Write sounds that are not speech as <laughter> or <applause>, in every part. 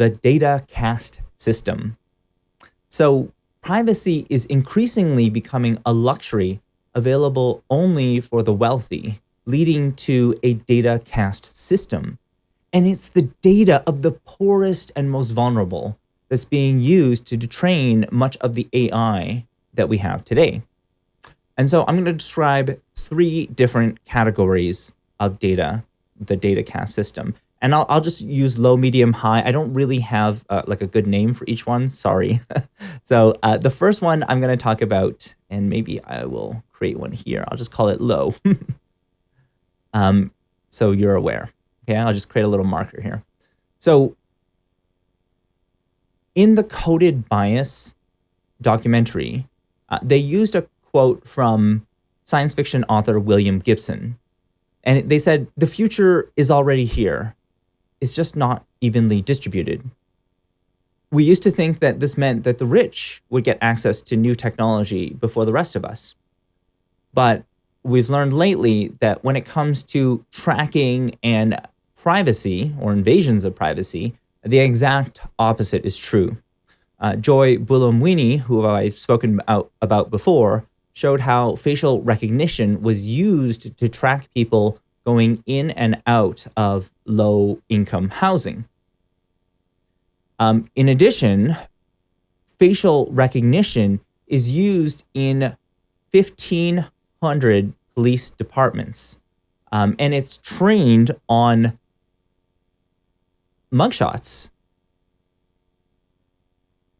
the data caste system. So privacy is increasingly becoming a luxury available only for the wealthy, leading to a data caste system. And it's the data of the poorest and most vulnerable that's being used to train much of the AI that we have today. And so I'm going to describe three different categories of data, the data caste system. And I'll, I'll just use low, medium, high. I don't really have uh, like a good name for each one. Sorry. <laughs> so uh, the first one I'm going to talk about, and maybe I will create one here. I'll just call it low. <laughs> um, so you're aware. Okay, I'll just create a little marker here. So in the coded bias documentary, uh, they used a quote from science fiction author William Gibson. And they said, the future is already here. It's just not evenly distributed. We used to think that this meant that the rich would get access to new technology before the rest of us. But we've learned lately that when it comes to tracking and privacy or invasions of privacy, the exact opposite is true. Uh, Joy Buolamwini, who I've spoken about, about before, showed how facial recognition was used to track people going in and out of low-income housing. Um, in addition, facial recognition is used in 1,500 police departments, um, and it's trained on mugshots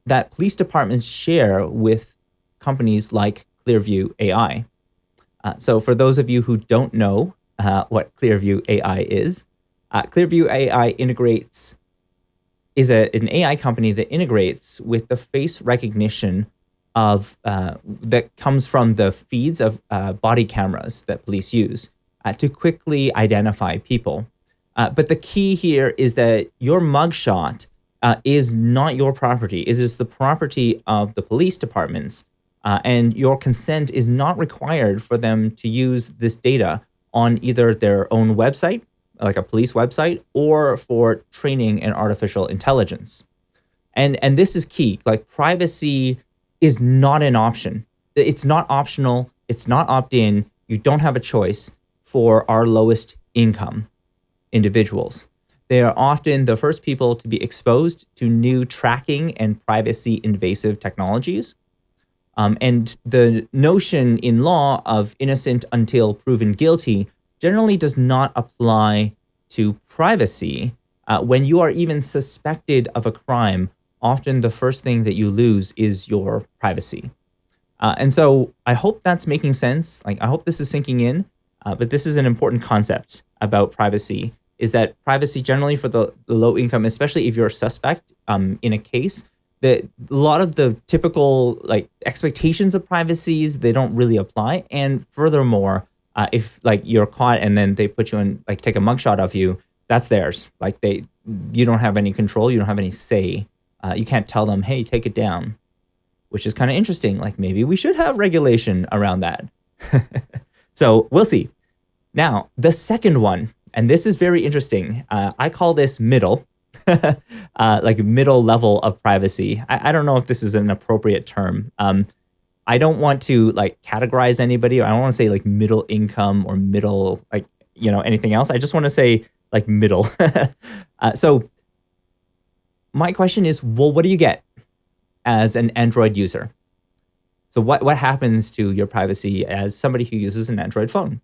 that police departments share with companies like Clearview AI. Uh, so for those of you who don't know uh, what Clearview AI is, uh, Clearview AI integrates is a, an AI company that integrates with the face recognition of uh, that comes from the feeds of uh, body cameras that police use uh, to quickly identify people. but the key here is that your mugshot is not your property. It is the property of the police departments uh, and your consent is not required for them to use this data on either their own website, like a police website, or for training in artificial intelligence. And, and this is key, like privacy is not an option. It's not optional. It's not opt-in. You don't have a choice for our lowest income individuals. They are often the first people to be exposed to new tracking and privacy invasive technologies. Um, and the notion in law of innocent until proven guilty generally does not apply to privacy. Uh, when you are even suspected of a crime, often the first thing that you lose is your privacy. Uh, and so I hope that's making sense. Like, I hope this is sinking in, uh, but this is an important concept about privacy, is that privacy generally for the, the low income, especially if you're a suspect um, in a case, that a lot of the typical like expectations of privacies they don't really apply. And furthermore uh, if like you're caught and then they put you in like take a mugshot of you that's theirs. Like they you don't have any control you don't have any say. Uh, you can't tell them hey take it down which is kind of interesting. Like maybe we should have regulation around that. <laughs> So we'll see. Now the second one and this is very interesting uh, i call this middle <laughs> uh, like middle level of privacy. I, I, don't know if this is an appropriate term. Um, I don't want to like categorize anybody. I don't want to say like middle income or middle, like, you know, anything else. I just want to say like middle. <laughs> uh, so my question is, well, what do you get as an Android user? So what, what happens to your privacy as somebody who uses an Android phone?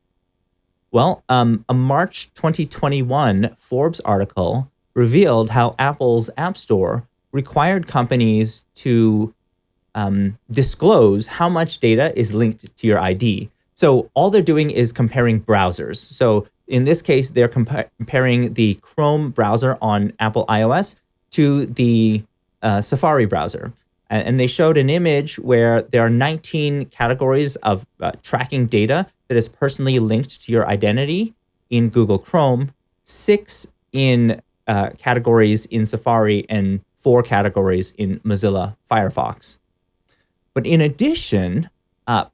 Well, um, a March 2021 Forbes article revealed how Apple's App Store required companies to um, disclose how much data is linked to your ID. So all they're doing is comparing browsers. So in this case, they're compa comparing the Chrome browser on Apple iOS to the uh, Safari browser. And, they showed an image where there are 19 categories of uh, tracking data that is personally linked to your identity in Google Chrome, six in uh, categories in Safari and four categories in Mozilla Firefox. But in addition, uh,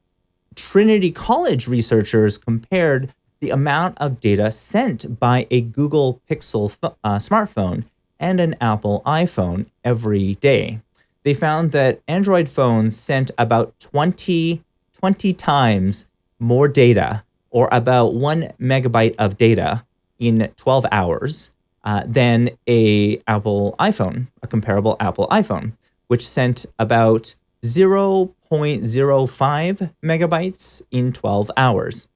Trinity College researchers compared the amount of data sent by a Google Pixel uh, smartphone and an Apple iPhone every day. They found that Android phones sent about 20, 20 times more data, or about one megabyte of data in 12 hours uh, than a Apple iPhone, a comparable Apple iPhone, which sent about 0.05 megabytes in 12 hours.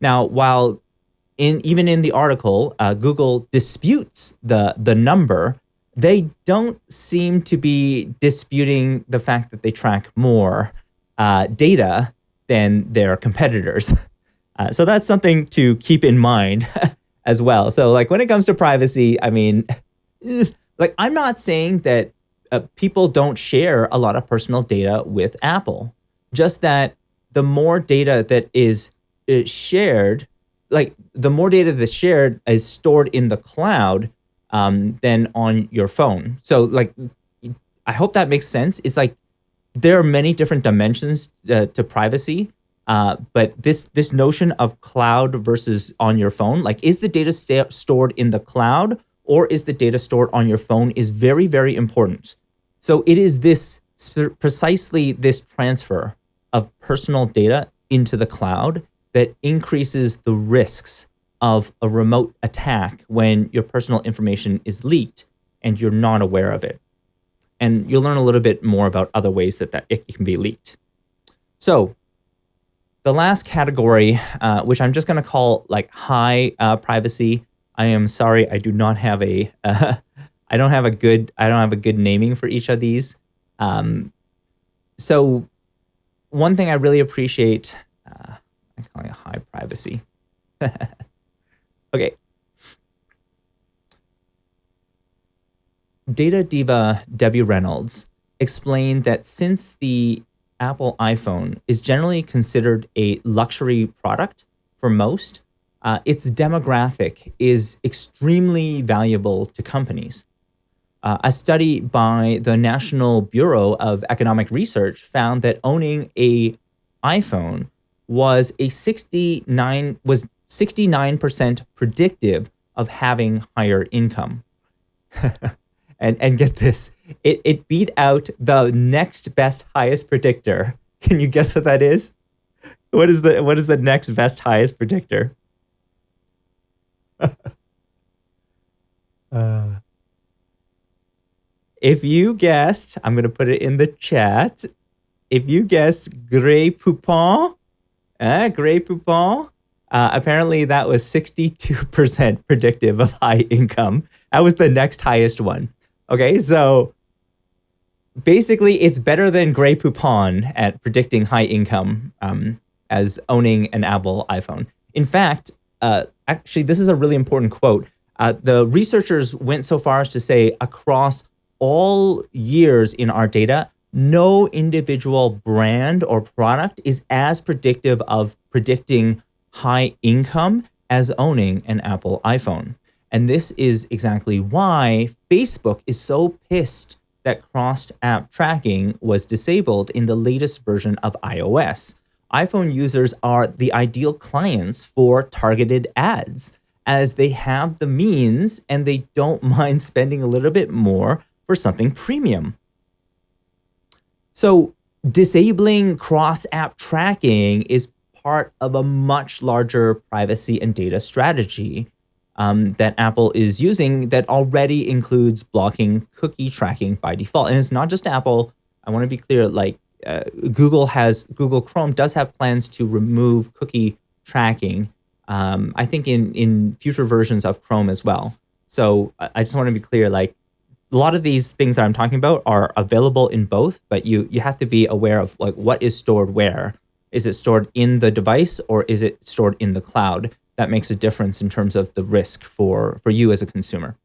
Now, while in even in the article, uh, Google disputes the the number. They don't seem to be disputing the fact that they track more uh, data than their competitors. <laughs> Uh, so that's something to keep in mind <laughs> as well. So like when it comes to privacy, I mean, <laughs> like I'm not saying that uh, people don't share a lot of personal data with Apple, just that the more data that is, is uh, shared like the more data that's shared is stored in the cloud um, than on your phone. So like, I hope that makes sense. It's like there are many different dimensions uh, to privacy, uh, but this this notion of cloud versus on your phone, like is the data st stored in the cloud or is the data stored on your phone is very, very important. So it is this precisely this transfer of personal data into the cloud that increases the risks of a remote attack when your personal information is leaked and you're not aware of it. And you'll learn a little bit more about other ways that, that it can be leaked. So the last category, uh, which I'm just going to call like high uh, privacy. I am sorry, I do not have a, uh, <laughs> I don't have a good, I don't have a good naming for each of these. Um, so one thing I really appreciate uh, I'm calling it high privacy. <laughs> okay. Data diva Debbie Reynolds explained that since the Apple iPhone is generally considered a luxury product for most, uh, its demographic is extremely valuable to companies. Uh, a study by the National Bureau of Economic Research found that owning a iPhone was a 69 was 69% predictive of having higher income. <laughs> and and get this, it it beat out the next best highest predictor. <laughs> Can you guess what that is? What is the what is the next best highest predictor? <laughs> uh, if you guessed, I'm going to put it in the chat. If you guessed Grey Poupon, uh, Grey Poupon. Uh, apparently, that was 62% <laughs> predictive of high income. That was the next highest one. Okay, so basically, it's better than Grey Poupon at predicting high income um, as owning an Apple iPhone. In fact, uh, actually, this is a really important quote. Uh, the researchers went so far as to say across all years in our data, no individual brand or product is as predictive of predicting high income as owning an Apple iPhone. And this is exactly why Facebook is so pissed that crossed app tracking was disabled in the latest version of iOS. iPhone users are the ideal clients for targeted ads as they have the means and they don't <laughs> mind spending a little bit more for something premium. So disabling cross-app tracking is part of a much larger privacy and data strategy um, that Apple is using that already includes blocking cookie tracking by default. And it's not just Apple. I want to be clear, like uh, Google has, Google Chrome does have plans to remove cookie tracking. Um, I think in, in future versions of Chrome as well. So I just want to be clear, like a lot of these things that I'm talking about are available in both, but you you have to be aware of like what is stored where. Is it stored in the device or is it stored in the cloud? That makes a difference in terms of the risk for for you as a consumer.